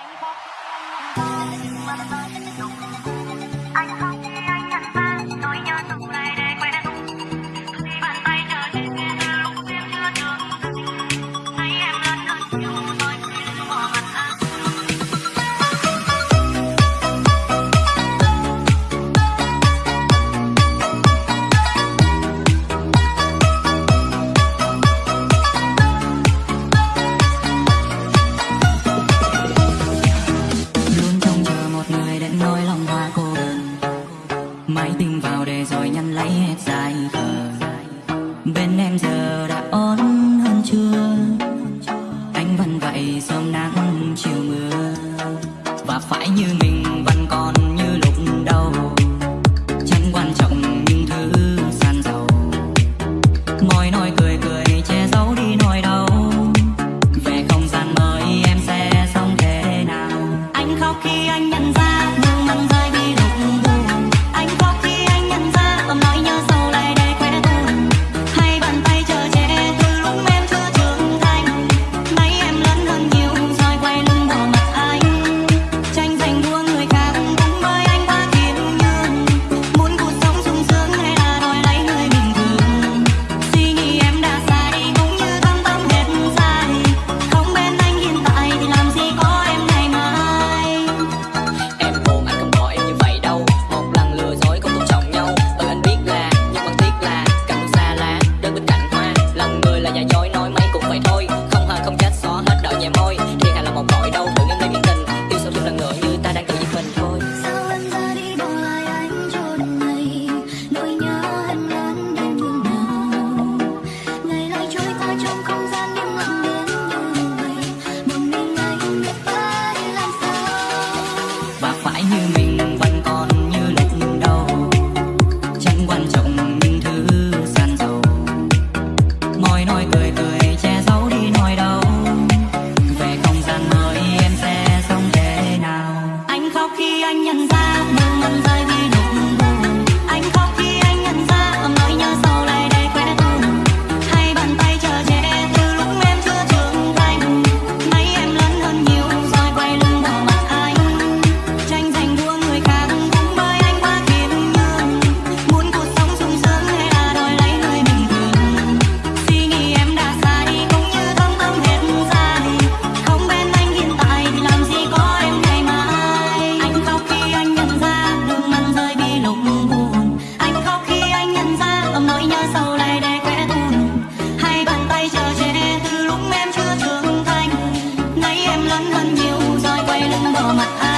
anh khóc em bên em giờ đã ổn hơn chưa? Anh vẫn vậy sớm nắng chiều mưa, và phải như mình. mặt anh